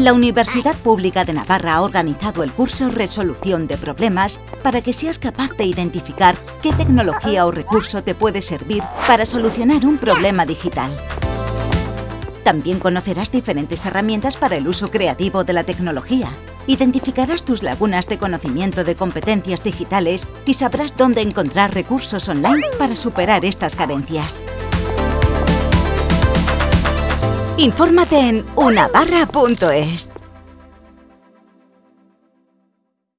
La Universidad Pública de Navarra ha organizado el curso Resolución de Problemas para que seas capaz de identificar qué tecnología o recurso te puede servir para solucionar un problema digital. También conocerás diferentes herramientas para el uso creativo de la tecnología. Identificarás tus lagunas de conocimiento de competencias digitales y sabrás dónde encontrar recursos online para superar estas carencias. Infórmate en unabarra.es.